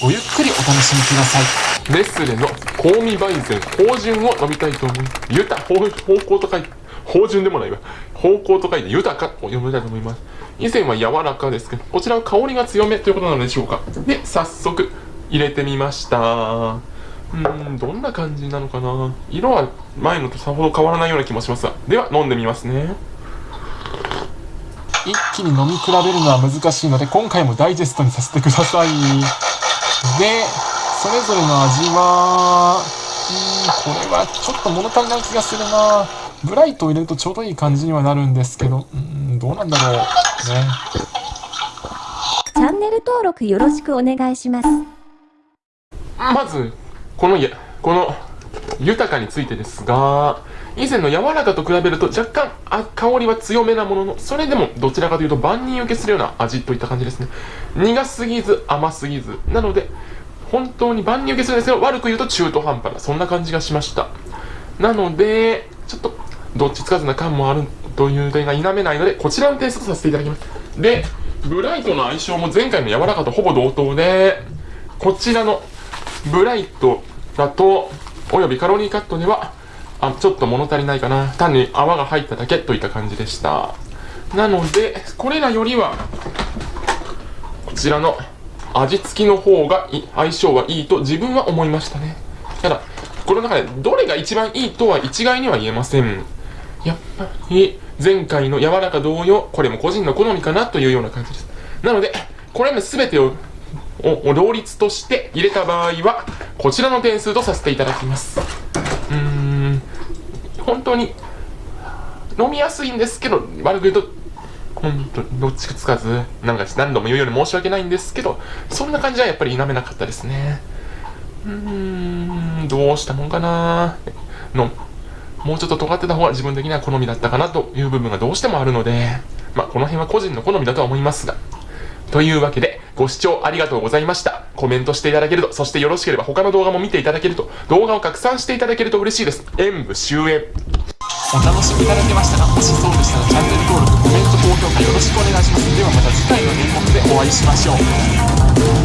ごゆっくりお楽しみください。ネスレの香味焙煎芳醇を飲みたいと思いますゆた方向と書いて芳醇でもないわ。方向と書いて豊かを読みたいと思います以前は柔らかですけどこちらは香りが強めということなのでしょうか。で早速入れてみました。うんどんな感じなのかな。色は前のとさほど変わらないような気もしますが。では飲んでみますね。一気に飲み比べるのは難しいので今回もダイジェストにさせてくださいでそれぞれの味はうんこれはちょっと物足りない気がするな。ブライトを入れるとちょうどいい感じにはなるんですけど。うんどうなんだろうね。チャンネル登録よろしくお願いします。まずこのやこの豊かについてですが以前の柔らかと比べると若干あ香りは強めなもののそれでもどちらかというと万人受けするような味といった感じですね。苦すぎず甘すぎずなので本当に万人受けするんですけど悪く言うと中途半端なそんな感じがしました。なのでちょっとどっちつかずな感もあるという点が否めないのでこちらのテイストさせていただきます。でブライトの相性も前回の柔らかとほぼ同等でこちらのブライトだと、およびカロリーカットでは、あちょっと物足りないかな。単に泡が入っただけといった感じでした。なので、これらよりは、こちらの味付きの方が相性はいいと自分は思いましたね。ただ、この中でどれが一番いいとは一概には言えません。やっぱり、前回の柔らか同様、これも個人の好みかなというような感じです。なので、これら全てをを両立として入れた場合は、こちらの点数とさせていただきます。うーん、本当に飲みやすいんですけど、悪く言うと、本当どっちかつかず、なんか何度も言うように申し訳ないんですけど、そんな感じはやっぱり否めなかったですね。うーん、どうしたもんかなの、もうちょっと尖ってた方が自分的には好みだったかなという部分がどうしてもあるので、まあこの辺は個人の好みだとは思いますが、というわけで、ご視聴ありがとうございました。コメントしていただけると、そしてよろしければ他の動画も見ていただけると、動画を拡散していただけると嬉しいです。演武終演。お楽しみいただけましたかもしそうでしたらチャンネル登録、コメント、高評価よろしくお願いします。ではまた次回の演目でお会いしましょう。